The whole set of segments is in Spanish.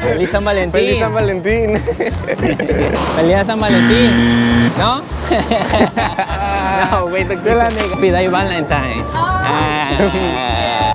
Feliz San Valentín. Feliz San Valentín. Feliz San Valentín. ¿No? no, güey, te la nega. Happy Valentine. Ah.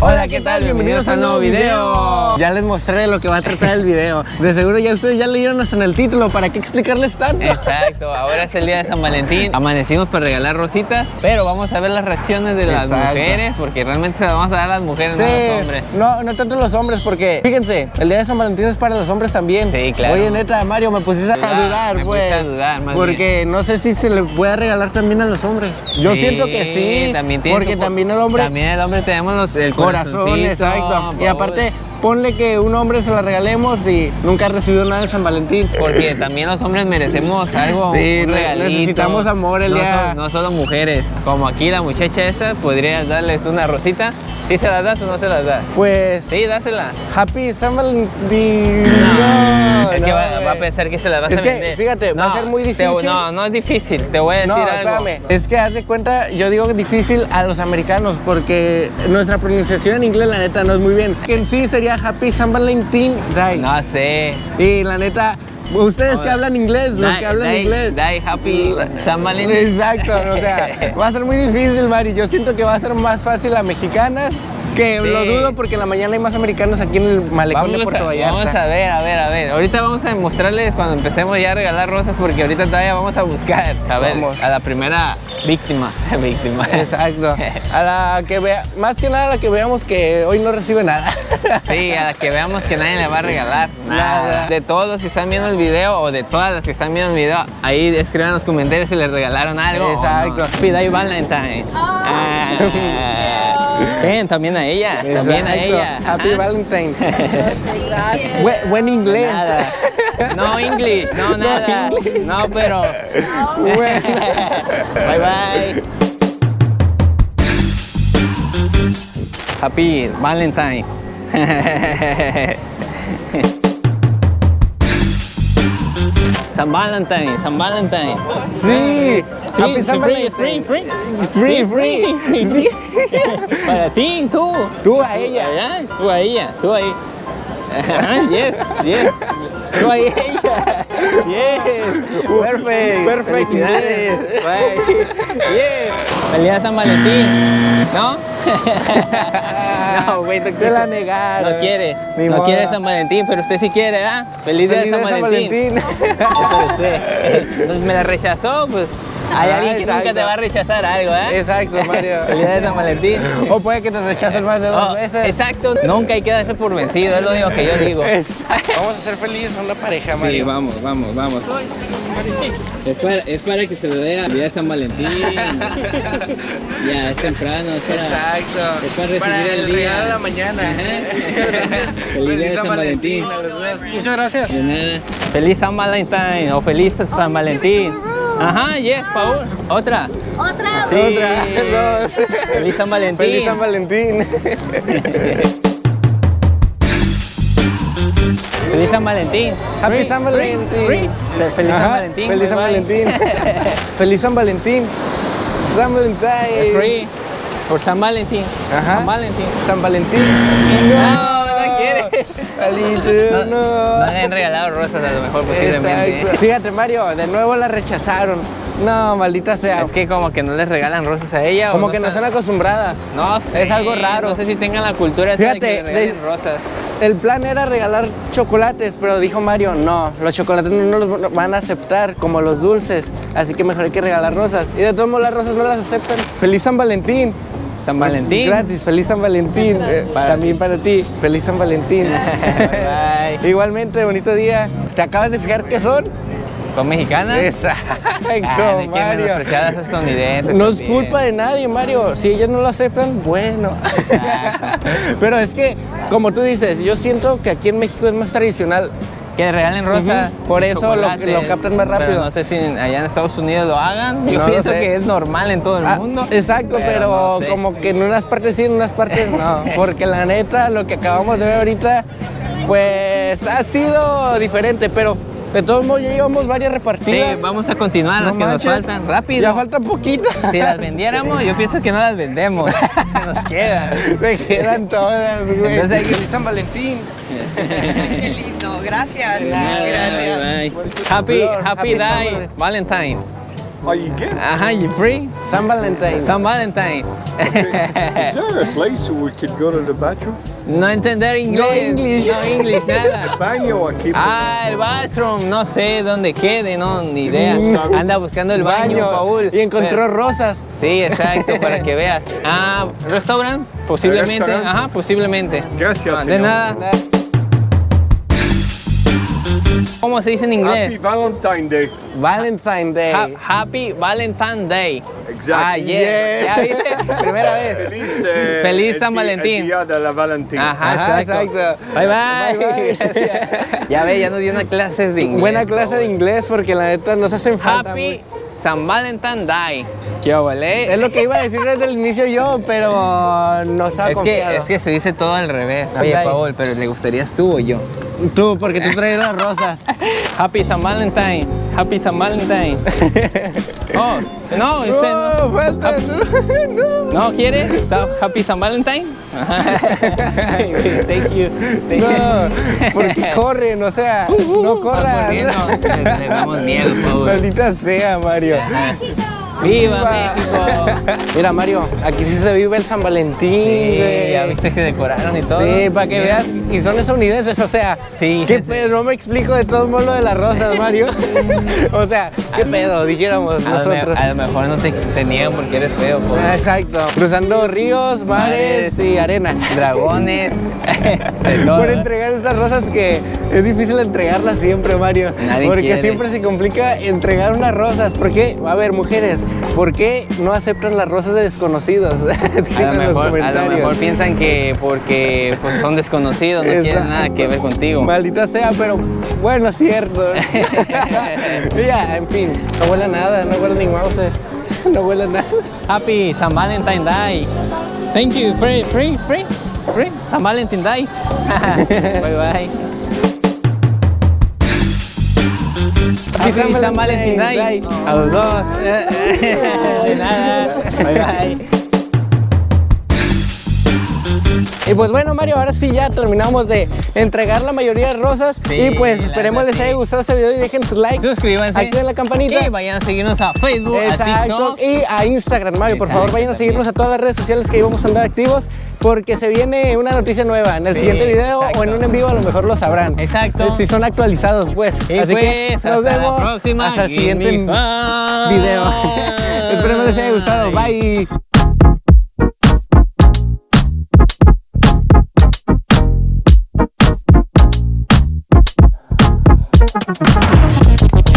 Hola, ¿qué tal? Bienvenidos a un nuevo video. Ya les mostré lo que va a tratar el video. De seguro ya ustedes ya leyeron hasta en el título. ¿Para qué explicarles tanto? Exacto, ahora es el día de San Valentín. Amanecimos para regalar rositas, pero vamos a ver las reacciones de las Exacto. mujeres, porque realmente se las vamos a dar a las mujeres, no a los hombres. No, no tanto los hombres, porque fíjense, el día de San Valentín es para los hombres también. Sí, claro. Oye, neta, Mario, me pusiste a Dudar, dudar, me pues. pusiste a dudar, más porque no sé si se le puede regalar también a los hombres. Yo Sí, siento que sí. También tiene porque su- también el hombre. También el hombre tenemos los, el corazón, exacto. Y aparte, ponle que un hombre se la regalemos y nunca ha recibido nada de San Valentín. Porque también los hombres merecemos algo, Sí, un ne- regalito. necesitamos amor el no día- no solo mujeres. Como aquí la muchacha esa, podrías darles una rosita. ¿Sí se las das o no se las das? Pues, Sí, dásela. Happy San Valentín. No, es que no, va, a pensar que se las vas Es a que, vender. fíjate, va a ser muy te- difícil. no, no es difícil. Te voy a decir No, algo. espérame. Es que haz de cuenta, yo digo difícil a los americanos porque nuestra pronunciación en inglés, la neta, no es muy bien. Que en sí sería Happy San Valentín Day. No sé. Y la neta, ustedes que hablan inglés, los Die- que hablan die- inglés. die happy San Valentín. Exacto, o sea, va a ser muy difícil, Mari. Yo siento que va a ser más fácil a mexicanas. Que lo dudo porque en la mañana hay más americanos aquí en el malecón de Vamos Puerto a, Vallarta. vamos a ver, a ver, a ver. Ahorita vamos a mostrarles cuando empecemos ya a regalar rosas porque ahorita todavía vamos a buscar a ver Vamos. a la primera víctima. víctima. Exacto. A la que vea, más que nada a la que veamos que hoy no recibe nada. Sí, a la que veamos que nadie le va a regalar nada. Nada. De todos los que están viendo el video o de todas las que están viendo el video, ahí escriban en los comentarios si les regalaron algo. Exacto. Pida y Valentine. Ah. Ven, también a ella. También a Exacto. ella. Happy. Valentine's. Buen, buen inglés. Nada. No English, no nada. English. No, pero. Bueno. Bye bye. Happy Valentine. San Valentine, San Valentine. Sí. Free, San free, Valentín. free, Free, free. free. Sí. Para ti, tú. Tú a ella. Tú a ella, tú ahí. Ajá, yes, yes. Tú a ella. Yes. Perfect. Perfect, Felicidades. Bye. Yeah. Feliz San Valentín. ¿No? no, güey, Te la negaron. No quiere. Ni no modo. quiere San Valentín, pero usted sí quiere, ¿ah? Feliz día de Feliz San día de Valentín. Eso es usted. Me la rechazó, pues hay Ah, alguien que nunca te va a rechazar algo, ¿eh? Exacto, Mario. Feliz día de San Valentín. O puede que te rechacen más de dos Oh, veces. Exacto, nunca hay que darse por vencido, es lo único que yo digo. Exacto. Vamos a ser felices a una pareja, Sí, Mario. vamos, vamos, vamos. Es para, es para que se le dé el día de San Valentín. ya, es temprano, es para, Exacto. es para recibir el, día. regalo de la mañana. Ajá. Feliz día de San Valentín. Muchas gracias. De nada. Feliz San Valentín o feliz San Valentín. Ajá, yes, Paul. Otra. Otra. Sí. Otra, dos. Feliz San Valentín. Feliz San Valentín. Feliz San Valentín. Happy Free, San Valentín. free. Feliz San Valentín. Feliz San. Valentín. Feliz San Valentín. San Valentín. Free. Por San Valentín. Ajá. San Valentín. San Valentín. No, no No, no. no le han regalado rosas a lo mejor posiblemente. Exacto. Fíjate, Mario, de nuevo la rechazaron. No, maldita sea. Es que como que no les regalan rosas a ella. o Como que no están- acostumbradas. No sé. Es algo raro. No sé si tengan la cultura de Fíjate, que le regalen de- rosas. El plan era regalar chocolates, pero dijo Mario, no, los chocolates no los van a aceptar como los dulces, así que mejor hay que regalar rosas. Y de todos modos las rosas no las aceptan. Feliz San Valentín. San Valentín. Gratis, feliz San Valentín. Eh, Para también ti. para ti, feliz San Valentín. Bye. Igualmente, bonito día. ¿Te acabas de fijar qué son? ¿Son mexicanas? Exacto, Ah, Mario. estadounidenses. No es culpa de nadie, Mario. Si ellos no lo aceptan, bueno. Exacto. Pero es que, como tú dices, yo siento que aquí en México es más tradicional. Que le regalen rosas. Ujú, por eso lo- captan más rápido. Pero no sé si allá en Estados Unidos lo hagan. Yo No pienso que es normal en todo el Ah, mundo. exacto, pero, no sé. como que en unas partes sí, en unas partes no. Porque la neta, lo que acabamos de ver ahorita, pues ha sido diferente. Pero De todos modos, ya llevamos varias repartidas. Sí, vamos a continuar las que nos faltan. Rápido. Ya faltan poquitas. Si las vendiéramos, yo pienso que no las vendemos. Nos quedan. Se quedan todas, güey. Entonces hay que- Feliz San Valentín. Qué lindo, gracias. Bye, bye. Happy, Happy happy day, Valentine. Are you good? Ajá, you free? San Valentín. San Valentine. Is there a place where we could go to the bathroom? No entender inglés. English. No English, nada. Baño aquí. Ah, el bathroom, no sé dónde quede, no, ni idea. Mm. Anda buscando el baño, Paul. Y encontró Pero- rosas. Sí, exacto, para que veas. Ah, restaurant, posiblemente. Restaurant. Ajá, posiblemente. Gracias, Ah, de señor. nada. ¿Cómo se dice en Happy inglés? Valentine Day. Valentine Day. Ha- happy Valentine Day. Exacto. Ah. Yes. ¿Ya viste? Primera vez. Feliz, eh, Feliz el San Valentín. El día de la Valentina. Ajá, Ajá, exacto. exacto. Bye bye. Bye, bye. Gracias. ya ve, ya nos dio una clase de inglés. Buena clase de inglés porque la neta nos hacen falta. Happy güey. San Valentine Day. ¿Qué vale? Es lo que iba a decir desde el inicio yo, pero no estaba Es que, confiado. es que se dice todo al revés. Oye. Paul, pero ¿le gustarías tú o yo? Tú, porque tú traes las rosas. Happy San Valentine. Happy San Valentine. Oh, no, no. No, falta. No, no. ¿No quiere? Sa- Happy San Valentine. Thank you. Thank No, you. porque corren, o sea, Uh, no va corran. corriendo. Le, le damos miedo, Paul. Maldita sea, Mario. ¡Viva. México! Mira, Mario, aquí sí se vive el San Valentín. Sí, ya viste que decoraron y todo. Sí, para que Mira. veas, y son estadounidenses, o sea, Sí. ¿qué pedo? No me explico de todo modo lo de las rosas, Mario. o sea, ¿qué pedo? Dijéramos A lo, me- nosotros. a lo mejor no te, te niegan porque eres feo. Ah, Exacto, cruzando ríos, mares Mares. y arena. Dragones. Por entregar estas rosas que es difícil entregarlas siempre, Mario. Nadie porque quiere. siempre se complica entregar unas rosas. ¿Por qué? A ver, mujeres, ¿por qué no aceptan las rosas de desconocidos? A lo, mejor, a lo mejor piensan que porque pues, son desconocidos, no quieren Exacto. nada que ver contigo. Maldita sea, pero bueno, es cierto. ya, en fin, no huele nada, no huele ni Mauser. No huele nada. Happy San Valentine Day. Thank you. Free, free, free, free. San Valentine Day. bye bye. Happy San Valentine Day. A los dos. De nada. Bye bye. Y pues bueno, Mario, ahora sí ya terminamos de entregar la mayoría de rosas. Sí, y pues esperemos les haya gustado este video y dejen su like. Suscríbanse. Activen la campanita. Y vayan a seguirnos a Facebook, a. TikTok. Y a Instagram, Mario. Por Exacto, favor, vayan a seguirnos a todas las redes sociales que ahí vamos a andar activos porque se viene una noticia nueva. En el siguiente video o en un en vivo a lo mejor lo sabrán. Exacto. Eh, si son actualizados, pues. Así que nos hasta vemos. La hasta el siguiente video. Esperemos les haya gustado. Bye.